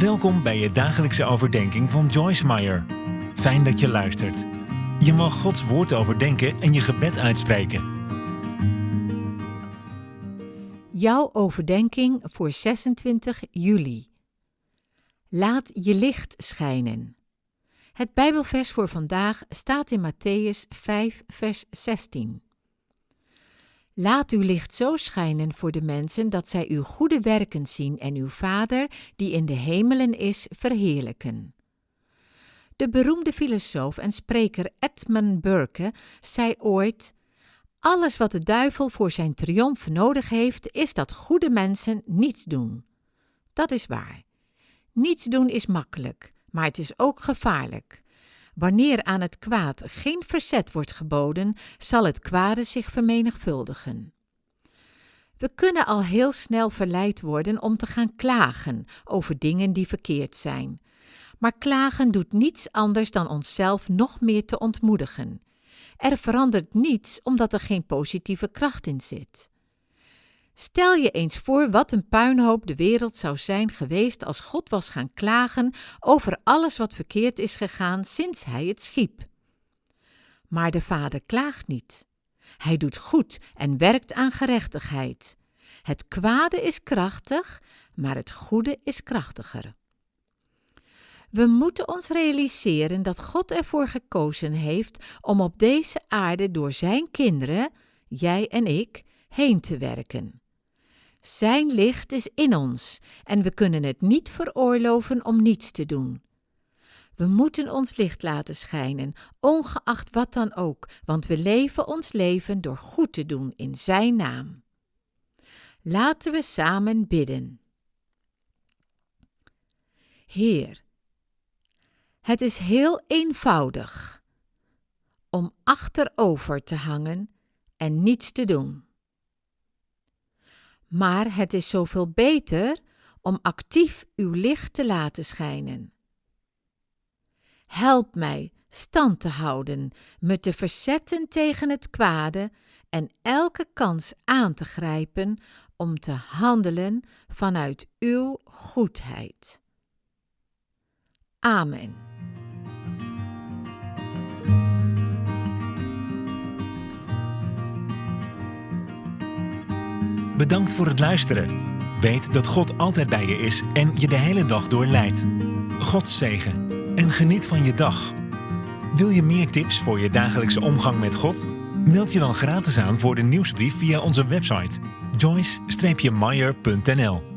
Welkom bij je dagelijkse overdenking van Joyce Meyer. Fijn dat je luistert. Je mag Gods woord overdenken en je gebed uitspreken. Jouw overdenking voor 26 juli. Laat je licht schijnen. Het Bijbelvers voor vandaag staat in Matthäus 5, vers 16. Laat uw licht zo schijnen voor de mensen dat zij uw goede werken zien en uw Vader, die in de hemelen is, verheerlijken. De beroemde filosoof en spreker Edmund Burke zei ooit: Alles wat de duivel voor zijn triomf nodig heeft, is dat goede mensen niets doen. Dat is waar. Niets doen is makkelijk, maar het is ook gevaarlijk. Wanneer aan het kwaad geen verzet wordt geboden, zal het kwade zich vermenigvuldigen. We kunnen al heel snel verleid worden om te gaan klagen over dingen die verkeerd zijn. Maar klagen doet niets anders dan onszelf nog meer te ontmoedigen. Er verandert niets omdat er geen positieve kracht in zit. Stel je eens voor wat een puinhoop de wereld zou zijn geweest als God was gaan klagen over alles wat verkeerd is gegaan sinds hij het schiep. Maar de Vader klaagt niet. Hij doet goed en werkt aan gerechtigheid. Het kwade is krachtig, maar het goede is krachtiger. We moeten ons realiseren dat God ervoor gekozen heeft om op deze aarde door Zijn kinderen, jij en ik, heen te werken. Zijn licht is in ons en we kunnen het niet veroorloven om niets te doen. We moeten ons licht laten schijnen, ongeacht wat dan ook, want we leven ons leven door goed te doen in Zijn naam. Laten we samen bidden. Heer, het is heel eenvoudig om achterover te hangen en niets te doen. Maar het is zoveel beter om actief uw licht te laten schijnen. Help mij stand te houden, me te verzetten tegen het kwade en elke kans aan te grijpen om te handelen vanuit uw goedheid. Amen. Bedankt voor het luisteren. Weet dat God altijd bij je is en je de hele dag door leidt. God zegen en geniet van je dag. Wil je meer tips voor je dagelijkse omgang met God? Meld je dan gratis aan voor de nieuwsbrief via onze website joyce-meyer.nl